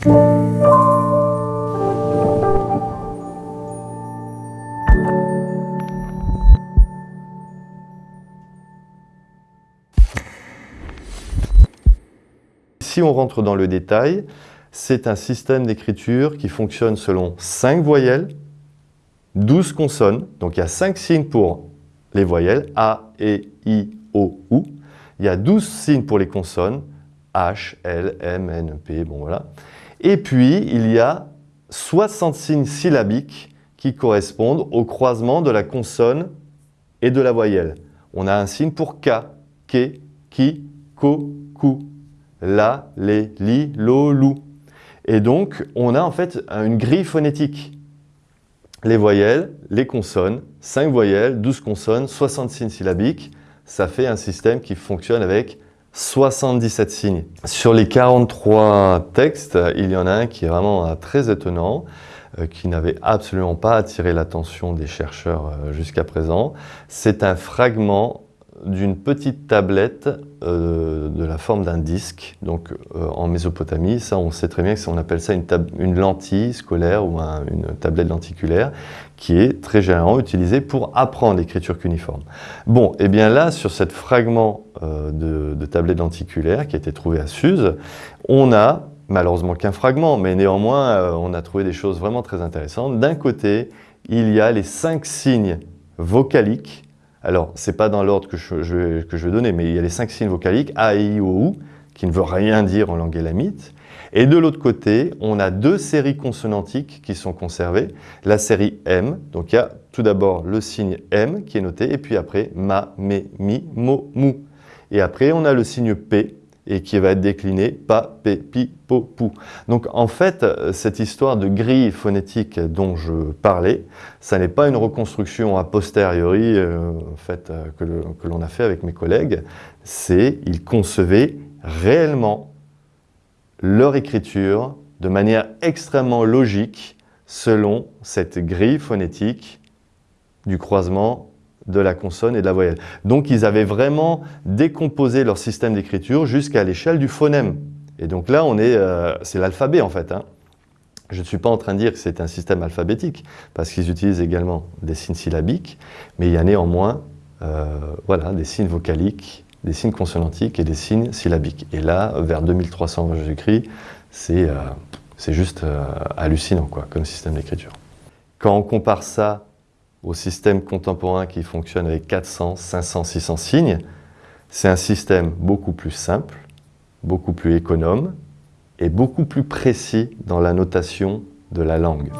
Si on rentre dans le détail, c'est un système d'écriture qui fonctionne selon 5 voyelles, 12 consonnes, donc il y a 5 signes pour les voyelles, A, E, I, O, U. Il y a 12 signes pour les consonnes, H, L, M, N, P, bon voilà. Et puis, il y a 60 signes syllabiques qui correspondent au croisement de la consonne et de la voyelle. On a un signe pour K, Ke, Ki, Ko, Ku, La, Les, Li, Lo, Lou. Et donc, on a en fait une grille phonétique. Les voyelles, les consonnes, 5 voyelles, 12 consonnes, 60 signes syllabiques, ça fait un système qui fonctionne avec 77 signes. Sur les 43 textes, il y en a un qui est vraiment euh, très étonnant, euh, qui n'avait absolument pas attiré l'attention des chercheurs euh, jusqu'à présent. C'est un fragment d'une petite tablette euh, de la forme d'un disque. Donc euh, en Mésopotamie, ça on sait très bien que on appelle ça une, une lentille scolaire ou une tablette lenticulaire qui est très généralement utilisée pour apprendre l'écriture cuniforme. Bon, et eh bien là, sur ce fragment euh, de, de, tablette lenticulaire qui a été trouvé à Suse, on a malheureusement qu'un fragment, mais néanmoins on a trouvé des choses vraiment très intéressantes. D'un côté, il y a les cinq signes vocaliques alors, ce n'est pas dans l'ordre que je, que je vais donner, mais il y a les cinq signes vocaliques, A, I, O, U, qui ne veut rien dire en langue élamite. Et de l'autre côté, on a deux séries consonantiques qui sont conservées. La série M, donc il y a tout d'abord le signe M qui est noté, et puis après ma, me, mi, mo, mou. Et après, on a le signe P, et qui va être décliné pa, pe, pi, po, pou. Donc en fait, cette histoire de grille phonétique dont je parlais, ça n'est pas une reconstruction a posteriori euh, en fait, euh, que l'on a fait avec mes collègues, c'est ils concevaient réellement leur écriture de manière extrêmement logique selon cette grille phonétique du croisement de la consonne et de la voyelle. Donc ils avaient vraiment décomposé leur système d'écriture jusqu'à l'échelle du phonème. Et donc là, on est, euh, c'est l'alphabet en fait. Hein. Je ne suis pas en train de dire que c'est un système alphabétique, parce qu'ils utilisent également des signes syllabiques, mais il y a néanmoins euh, voilà, des signes vocaliques, des signes consonantiques et des signes syllabiques. Et là, vers 2300 Jésus-Christ, c'est euh, juste hallucinant quoi, comme système d'écriture. Quand on compare ça au système contemporain qui fonctionne avec 400, 500, 600 signes, c'est un système beaucoup plus simple, beaucoup plus économe et beaucoup plus précis dans la notation de la langue.